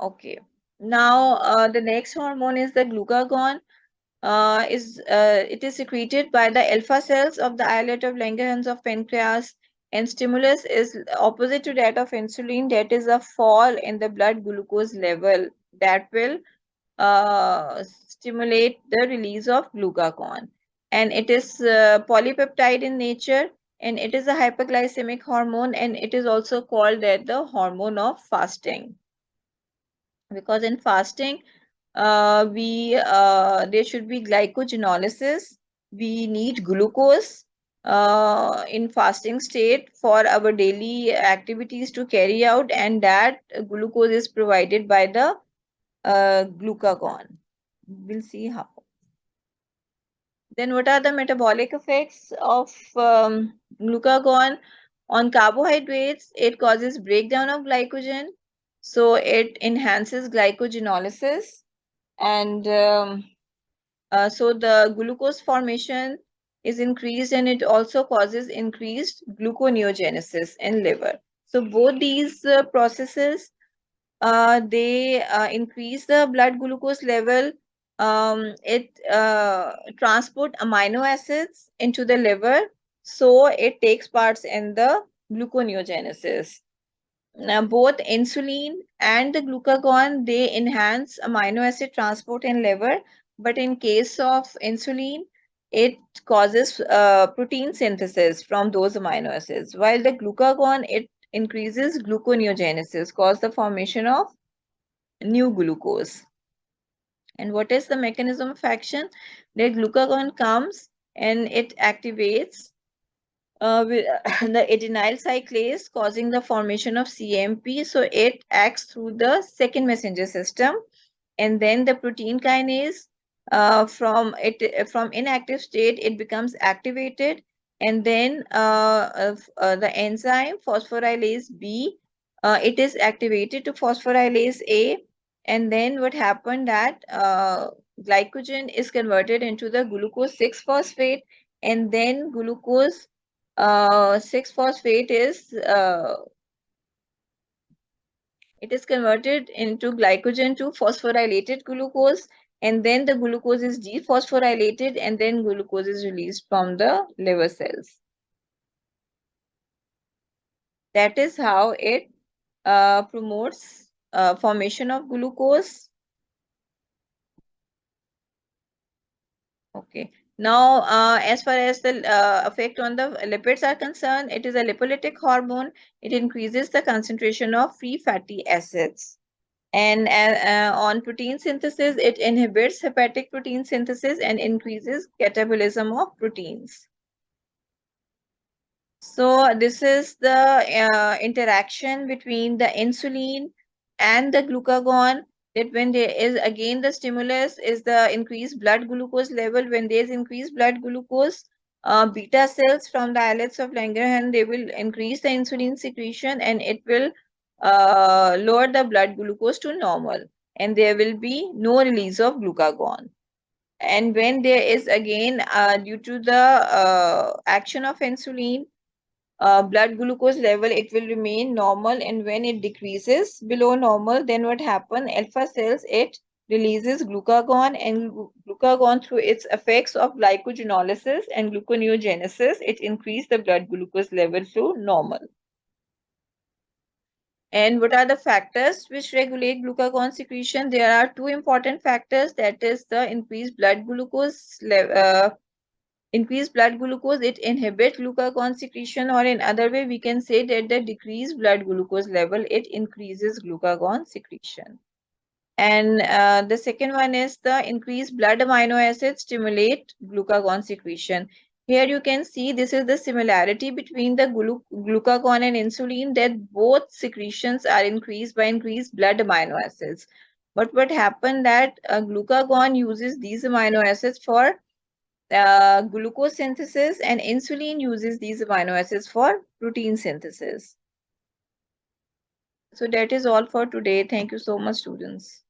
Okay. Now, uh, the next hormone is the glucagon. Uh, is uh, it is secreted by the alpha cells of the islet of Langerhans of pancreas and stimulus is opposite to that of insulin that is a fall in the blood glucose level that will uh, stimulate the release of glucagon and it is uh, polypeptide in nature and it is a hyperglycemic hormone and it is also called that the hormone of fasting because in fasting uh, we uh, there should be glycogenolysis we need glucose uh, in fasting state for our daily activities to carry out and that glucose is provided by the uh, glucagon. We'll see how. Then what are the metabolic effects of um, glucagon? On carbohydrates it causes breakdown of glycogen so it enhances glycogenolysis and um, uh, so the glucose formation is increased and it also causes increased gluconeogenesis in liver. So both these uh, processes, uh, they uh, increase the blood glucose level. Um, it uh, transport amino acids into the liver. So it takes parts in the gluconeogenesis. Now, both insulin and the glucagon, they enhance amino acid transport in liver. But in case of insulin, it causes uh, protein synthesis from those amino acids. While the glucagon, it increases gluconeogenesis, cause the formation of new glucose. And what is the mechanism of action? The glucagon comes and it activates uh, the adenyl cyclase causing the formation of cAMP. So it acts through the second messenger system. And then the protein kinase uh, from it from inactive state, it becomes activated. And then uh, uh, the enzyme phosphorylase B, uh, it is activated to phosphorylase A. And then what happened that uh, glycogen is converted into the glucose 6-phosphate and then glucose uh, 6-phosphate is uh, it is converted into glycogen to phosphorylated glucose and then the glucose is dephosphorylated and then glucose is released from the liver cells. That is how it uh, promotes uh, formation of glucose. Okay. Now, uh, as far as the uh, effect on the lipids are concerned, it is a lipolytic hormone. It increases the concentration of free fatty acids. And uh, uh, on protein synthesis, it inhibits hepatic protein synthesis and increases catabolism of proteins. So this is the uh, interaction between the insulin and the glucagon that when there is again the stimulus is the increased blood glucose level. When there is increased blood glucose uh, beta cells from the islets of Langerhans they will increase the insulin secretion and it will uh, lower the blood glucose to normal. And there will be no release of glucagon. And when there is again uh, due to the uh, action of insulin uh, blood glucose level, it will remain normal. And when it decreases below normal, then what happen? Alpha cells, it releases glucagon and glucagon through its effects of glycogenolysis and gluconeogenesis, it increase the blood glucose level to normal. And what are the factors which regulate glucagon secretion? There are two important factors that is the increased blood glucose level, uh, increased blood glucose, it inhibits glucagon secretion or in other way we can say that the decreased blood glucose level, it increases glucagon secretion. And uh, the second one is the increased blood amino acids stimulate glucagon secretion. Here you can see this is the similarity between the glu glucagon and insulin that both secretions are increased by increased blood amino acids. But what happened that uh, glucagon uses these amino acids for uh, glucose synthesis and insulin uses these amino acids for protein synthesis. So that is all for today. Thank you so much, students.